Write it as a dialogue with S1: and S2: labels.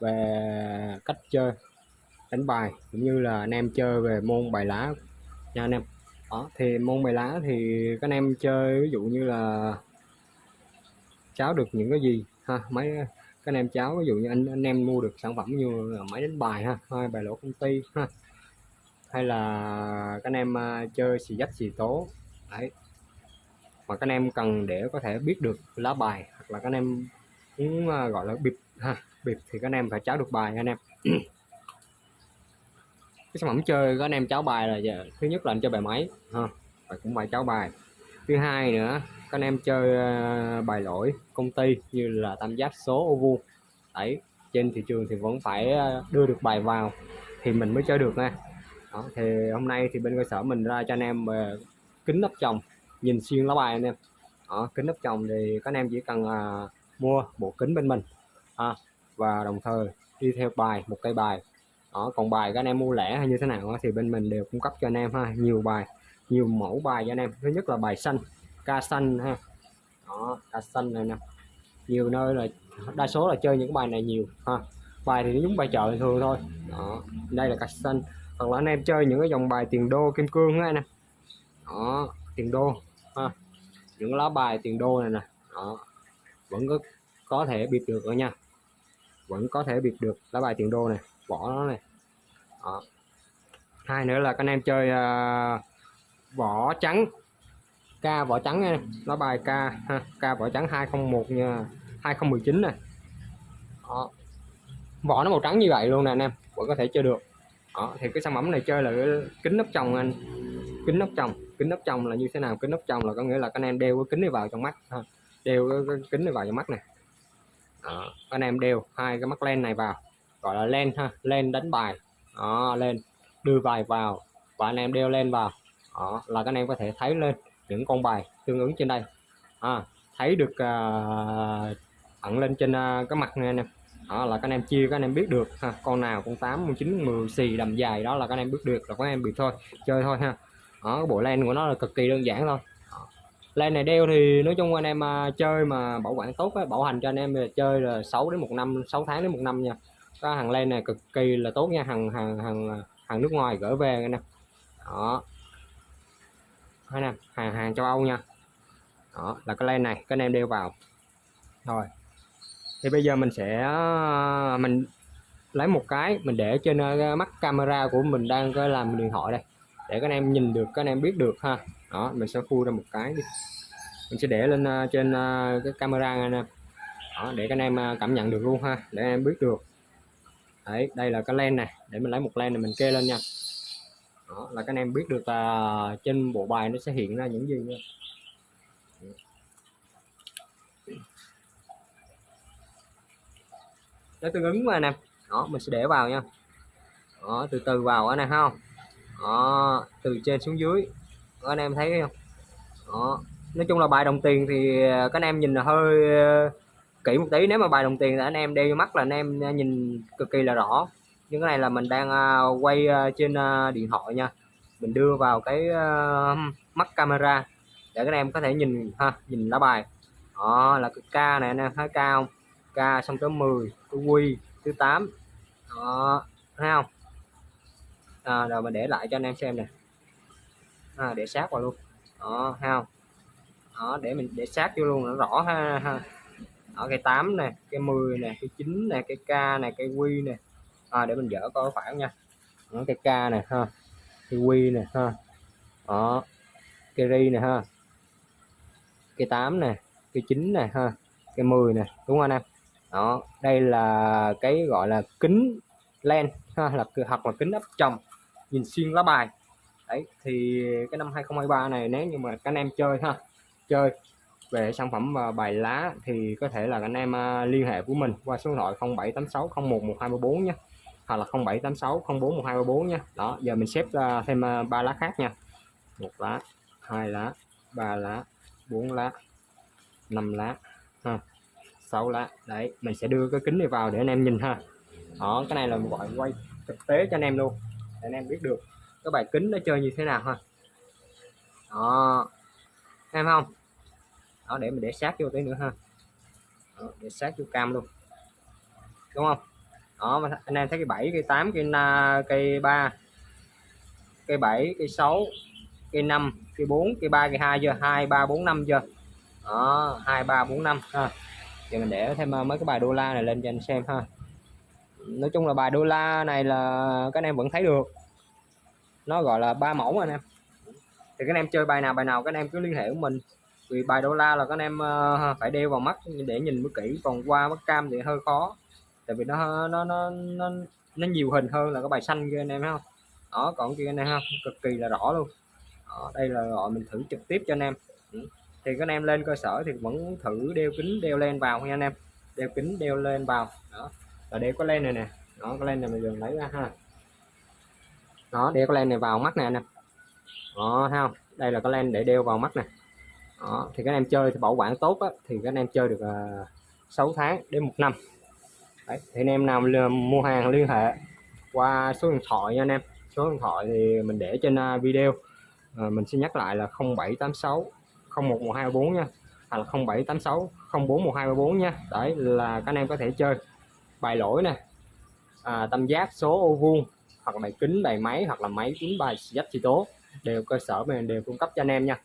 S1: về cách chơi, đánh bài, cũng như là anh em chơi về môn bài lá nha anh em. Đó, thì môn bài lá thì các anh em chơi, ví dụ như là cháu được những cái gì ha, mấy các anh em cháu ví dụ như anh anh em mua được sản phẩm như là máy đánh bài ha, hay bài lỗ công ty ha, hay là các anh em à, chơi xì dách xì tố. Đấy. Mà các anh em cần để có thể biết được lá bài, hoặc là các anh em muốn à, gọi là bịp ha. Bịp thì các anh em phải cháu được bài anh em. Cái sản phẩm chơi các anh em cháu bài là giờ, thứ nhất là anh chơi bài máy ha. Và cũng phải cháu bài. Thứ hai nữa các anh em chơi uh, bài lỗi công ty như là tam giác số ô vuông. Đấy trên thị trường thì vẫn phải ờ, đưa được bài vào thì mình mới chơi được nha. Đó, thì hôm nay thì bên cơ sở mình ra cho anh em về kính nắp chồng nhìn xuyên lá bài anh em. Đó, kính nắp chồng thì các anh em chỉ cần à, mua bộ kính bên mình ha và đồng thời đi theo bài một cây bài. Đó, còn bài các anh em mua lẻ hay như thế nào thì bên mình đều cung cấp cho anh em ha. Nhiều bài nhiều mẫu bài cho anh em. Thứ nhất là bài xanh ca xanh ha. Đó ca xanh này nè. Nhiều nơi là đa số là chơi những bài này nhiều ha. Bài thì giống bài chợ thường thôi. Đó đây là ca xanh. Hoặc là anh em chơi những cái dòng bài tiền đô kim cương á nè đó tiền đô ha. Những lá bài tiền đô này nè. Đó vẫn có có thể bịp được rồi nha vẫn có thể biệt được lá bài tiền đô này vỏ nó này. Đó. hai nữa là các anh em chơi uh, vỏ trắng ca vỏ trắng nha lá bài ca ha ca vỏ trắng 201 nha 2019 này đó. vỏ nó màu trắng như vậy luôn nè anh em vẫn có thể chơi được. Đó, thì cái sản phẩm này chơi là kính nắp chồng anh. Kính nắp chồng kính nắp chồng là như thế nào? Kính nắp chồng là có nghĩa là các anh em đeo cái kính này vào trong mắt ha đeo cái kính này vào trong mắt này đó, các anh em đeo hai cái mắt len này vào. Gọi là len ha len đánh bài. Đó lên đưa bài vào. Và anh em đeo lên vào. Đó, là các anh em có thể thấy lên những con bài tương ứng trên đây. À, thấy được à, uh, ẩn lên trên uh, cái mặt này anh em đó là các anh em chia các anh em biết được ha. Con nào con 8 con 9 10 xì đầm dài. Đó là các anh em biết được là các anh em bị thôi chơi thôi ha. Đó bộ len của nó là cực kỳ đơn giản thôi len này đeo thì nói chung anh em à, chơi mà bảo quản tốt ấy, bảo hành cho anh em chơi là 6 đến một năm 6 tháng đến một năm nha. Có hàng len này cực kỳ là tốt nha hàng hàng hàng à, hàng nước ngoài gửi về nè đó. Hay nè hàng hàng châu Âu nha. Đó là cái len này các anh em đeo vào. Rồi. Thì bây giờ mình sẽ à, mình lấy một cái mình để trên mắt camera của mình đang làm điện thoại đây để các anh em nhìn được các anh em biết được ha. Đó mình sẽ khui ra một cái đi. Mình sẽ để lên uh, trên uh, cái camera này nè. Đó, để các anh em à, cảm nhận được luôn ha để em biết được. Đấy đây là cái len này để mình lấy một len này mình kê lên nha. Đó là các anh em biết được là trên bộ bài nó sẽ hiện ra những gì nha. Nó tương ứng mà nè. Đó mình sẽ để vào nha. Đó từ từ vào anh này không? Đó từ trên xuống dưới. Đó, anh em thấy không? Đó. Nói chung là bài đồng tiền thì à, các anh em nhìn là hơi à, kỹ một tí. Nếu mà bài đồng tiền là anh em đeo mắt là anh em à, nhìn cực kỳ là rõ. Nhưng cái này là mình đang quay trên điện thoại nha. Mình đưa vào cái mắt camera để các anh em có thể nhìn ha nhìn lá bài. Đó là cái ca này anh em thấy cao k xong tới 10 cái quy thứ 8 đó thấy không? À, rồi mình để lại cho anh em xem nè. À, để sát vào luôn. Đó thấy không đó để mình để sát vô luôn nó rõ ha, ha. ở cái 8 nè cái 10 nè cái 9 nè cái k nè cái Q nè. À, để mình dỡ coi phải nha. Đó, cái k nè ha. Cái Q nè ha. Đó cái ri nè ha. Cái 8 nè cái 9 nè ha. Cái 10 nè đúng không anh em? Đó đây là cái gọi là kính len ha là hoặc là kính áp tròng nhìn xuyên lá bài. Đấy, thì cái năm 2023 này nếu như mà các anh em chơi ha, chơi về sản phẩm và bài lá thì có thể là anh em à, liên hệ của mình qua số điện thoại 0786 01 1234 nhé hoặc là 0786 04 1234 nhé đó, giờ mình xếp thêm à, ba lá khác nha. Một lá, hai lá, ba lá, bốn lá, năm lá, ha, sáu lá. Đấy, mình sẽ đưa cái kính này vào để anh em nhìn ha. Đó, cái này là một gọi quay thực tế cho anh em luôn để anh em biết được cái bài kính nó chơi như thế nào ha. Đó. Em không? Đó để mình để sát vô tí nữa ha. Đó, để sát vô cam luôn. Đúng không? Đó mà anh em thấy cái 7 cây 8 cây na cây 3 cây 7 cây 6 cây 5 cây 4 cây 3 cây 2 chưa? 2 3 4 5 chưa? Đó 2 3 4 5 ha. Giờ mình để thêm ờ, mấy cái bài đô la này lên cho anh xem ha nói chung là bài đô la này là các anh em vẫn thấy được. Nó gọi là ba mẫu anh em. Thì các anh em chơi bài nào bài nào các anh em cứ liên hệ với mình. Vì bài đô la là các anh em ờ, phải đeo vào mắt để nhìn mới kỹ. Còn qua mắt cam thì hơi khó. Tại vì nó nó nó nó, nó nhiều hình hơn là cái bài xanh kia anh em thấy không? Đó còn kia anh em không? Cực kỳ là rõ luôn. Đó, đây là gọi mình thử trực tiếp cho anh em. Ừ. thì các anh em lên cơ sở thì vẫn thử đeo kính đeo lên vào nha anh em. Đeo kính đeo lên vào. Đó là đeo cái len này nè. Đó cái len này mình dừng lấy ra ha. Đó đeo cái len này vào mắt nè anh em. Đó thấy không? Đây là cái len để đeo vào mắt nè. Đó, thì các anh em chơi thì bảo quản tốt á, thì các anh em chơi được à, uh, 6 tháng đến một năm. Đấy, thì anh em nào mua hàng liên hệ qua số điện thoại nha anh em. Số điện thoại thì mình để trên uh, video. À, mình xin nhắc lại là 0786 011234 nha. Hoặc là 0786 041234 nha. Đấy là các anh em có thể chơi bài lỗi nè. À, tam giác số ô vuông hoặc là bài kính bài máy hoặc là máy tính bài dắt chỉ tố. Đều cơ sở mình đều cung cấp cho anh em nha.